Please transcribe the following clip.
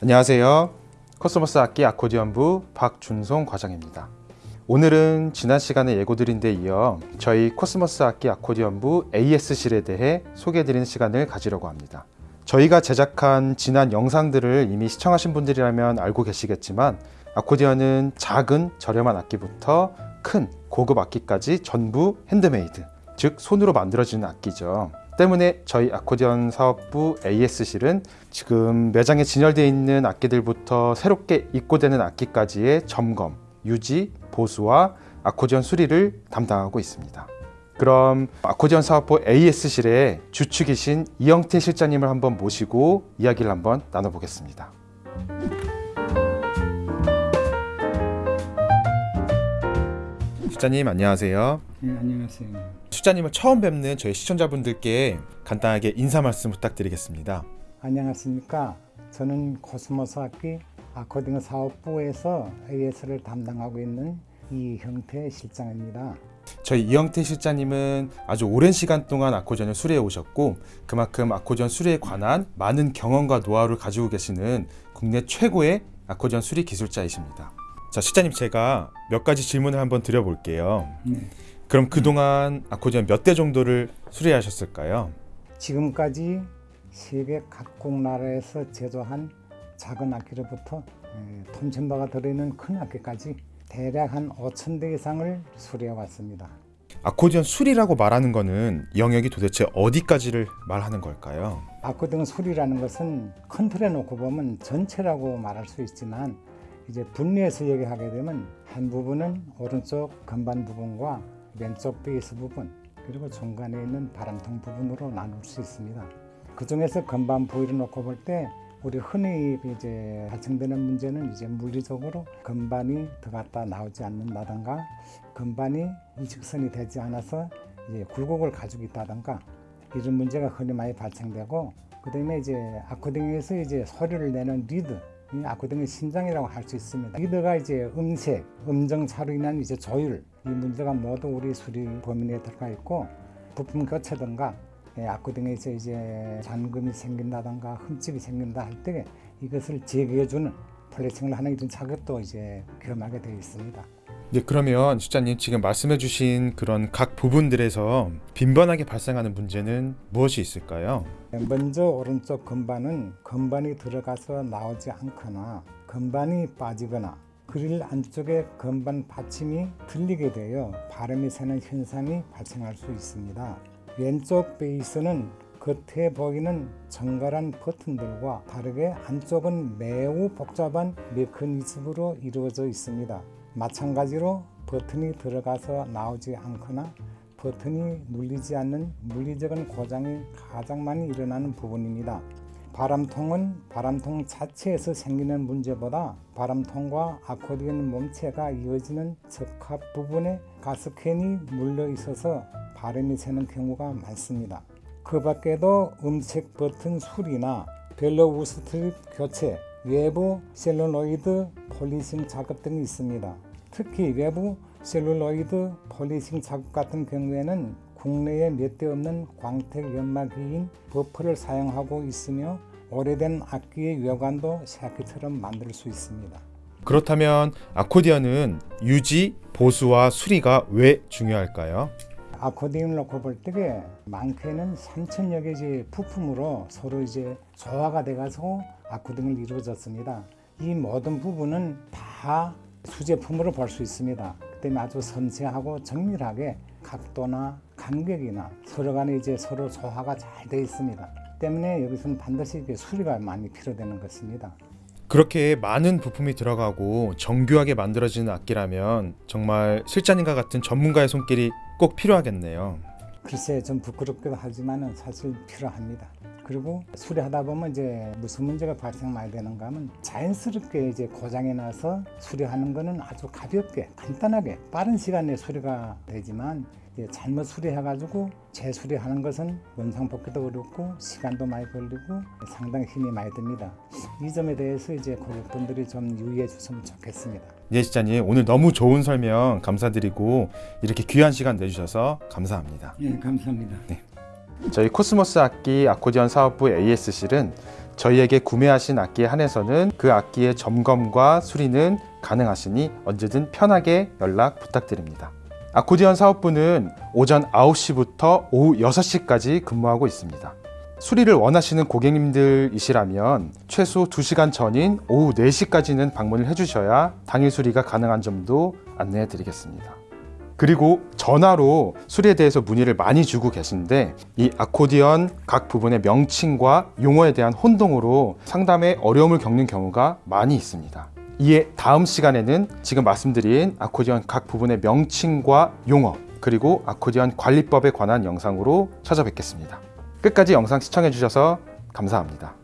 안녕하세요. 코스모스 악기 아코디언부 박준송 과장입니다. 오늘은 지난 시간에 예고드린 데 이어 저희 코스모스 악기 아코디언부 AS실에 대해 소개해드리는 시간을 가지려고 합니다. 저희가 제작한 지난 영상들을 이미 시청하신 분들이라면 알고 계시겠지만 아코디언은 작은 저렴한 악기부터 큰 고급 악기까지 전부 핸드메이드, 즉 손으로 만들어지는 악기죠. 때문에 저희 아코디언 사업부 AS실은 지금 매장에 진열되어 있는 악기들부터 새롭게 입고되는 악기까지의 점검, 유지, 보수와 아코디언 수리를 담당하고 있습니다. 그럼 아코디언 사업부 AS실의 주축이신 이영태 실장님을 한번 모시고 이야기를 한번 나눠보겠습니다. 실장님 안녕하세요. 네, 안녕하세요. 실장님을 처음 뵙는 저희 시청자분들께 간단하게 인사 말씀 부탁드리겠습니다. 안녕하십니까. 저는 코스모스 악기 아코디언 사업부에서 AS를 담당하고 있는 이형태 실장입니다. 저희 이영태 실장님은 아주 오랜 시간 동안 아코디언을 수리해 오셨고 그만큼 아코디언 수리에 관한 많은 경험과 노하우를 가지고 계시는 국내 최고의 아코디언 수리 기술자이십니다. 자, 실장님 제가 몇 가지 질문을 한번 드려볼게요. 네. 그럼 그동안 아코디언 몇 대 정도를 수리하셨을까요? 지금까지 세계 각국 나라에서 제조한 작은 악기로부터 에, 톤천바가 들어있는 큰 악기까지 대략 한 5천 대 이상을 수리해 왔습니다. 아코디언 수리라고 말하는 거는 영역이 도대체 어디까지를 말하는 걸까요? 아코딩 수리라는 것은 큰 틀에 놓고 보면 전체라고 말할 수 있지만 이제 분리해서 얘기하게 되면 한 부분은 오른쪽 건반 부분과 왼쪽 베이스 부분 그리고 중간에 있는 바람통 부분으로 나눌 수 있습니다. 그 중에서 건반 부위를 놓고 볼 때 우리 흔히 이제 발생되는 문제는 이제 물리적으로 건반이 들어갔다 나오지 않는다던가 건반이 이직선이 되지 않아서 이제 굴곡을 가지고 있다던가 이런 문제가 흔히 많이 발생되고 그 다음에 이제 아코디언에서 이제 소리를 내는 리드 이 아코디언의 심장이라고 할 수 있습니다. 리드가 이제 음색, 음정 차로 인한 이제 조율 이 문제가 모두 우리 수리 범위 내에 들어가 있고 부품 교체든가 예, 아코디언에서 이제 잔금이 생긴다든가 흠집이 생긴다 할 때 이것을 제거해주는 plating을 하는 이런 작업도 이제 겸하게 되어 있습니다. 네, 그러면 실장님 지금 말씀해 주신 그런 각 부분들에서 빈번하게 발생하는 문제는 무엇이 있을까요? 먼저 오른쪽 건반은 건반이 들어가서 나오지 않거나 건반이 빠지거나 그릴 안쪽에 건반 받침이 들리게 되어 바람이 새는 현상이 발생할 수 있습니다. 왼쪽 베이스는 겉에 보이는 정갈한 버튼들과 다르게 안쪽은 매우 복잡한 메커니즘으로 이루어져 있습니다. 마찬가지로 버튼이 들어가서 나오지 않거나 버튼이 눌리지 않는 물리적인 고장이 가장 많이 일어나는 부분입니다. 바람통은 바람통 자체에서 생기는 문제보다 바람통과 아코디언 몸체가 이어지는 적합 부분에 가스캔이 물려 있어서 바람이 새는 경우가 많습니다. 그 밖에도 음색 버튼 수리나 벨로 우스트립 교체, 외부 셀룰로이드 폴리싱 작업 등이 있습니다. 특히 외부 셀룰로이드 폴리싱 작업 같은 경우에는 국내에 몇 대 없는 광택 연마기인 버퍼를 사용하고 있으며 오래된 악기의 외관도 새 악기처럼 만들 수 있습니다. 그렇다면 아코디언은 유지, 보수와 수리가 왜 중요할까요? 아코디언을 놓고 볼 때에 많게는 3천여 개의 부품으로 서로 이제 조화가 돼가지고 아코디언을 이루어졌습니다. 이 모든 부분은 다 수제품으로 볼 수 있습니다. 그때문에 아주 섬세하고 정밀하게 각도나 간격이나 서로 간에 이제 서로 조화가 잘 되어 있습니다. 때문에 여기서는 반드시 수리가 많이 필요되는 것입니다. 그렇게 많은 부품이 들어가고 정교하게 만들어지는 악기라면 정말 실장님과 같은 전문가의 손길이 꼭 필요하겠네요. 글쎄 좀 부끄럽기도 하지만 사실 필요합니다. 그리고 수리하다 보면 이제 무슨 문제가 발생 많이 되는가 하면 자연스럽게 이제 고장이 나서 수리하는 거는 아주 가볍게 간단하게 빠른 시간에 수리가 되지만 잘못 수리해가지고 재수리하는 것은 원상 복귀도 어렵고 시간도 많이 걸리고 상당히 힘이 많이 듭니다. 이 점에 대해서 이제 고객분들이 좀 유의해 주시면 좋겠습니다. 예, 실장님 오늘 너무 좋은 설명 감사드리고 이렇게 귀한 시간 내주셔서 감사합니다. 예, 감사합니다. 저희 코스모스 악기 아코디언 사업부 AS실은 저희에게 구매하신 악기에 한해서는 그 악기의 점검과 수리는 가능하시니 언제든 편하게 연락 부탁드립니다. 아코디언 사업부는 오전 9시부터 오후 6시까지 근무하고 있습니다. 수리를 원하시는 고객님들이시라면 최소 2시간 전인 오후 4시까지는 방문을 해주셔야 당일 수리가 가능한 점도 안내해 드리겠습니다. 그리고 전화로 수리에 대해서 문의를 많이 주고 계신데 이 아코디언 각 부분의 명칭과 용어에 대한 혼동으로 상담에 어려움을 겪는 경우가 많이 있습니다. 이에 다음 시간에는 지금 말씀드린 아코디언 각 부분의 명칭과 용어 그리고 아코디언 관리법에 관한 영상으로 찾아뵙겠습니다. 끝까지 영상 시청해 주셔서 감사합니다.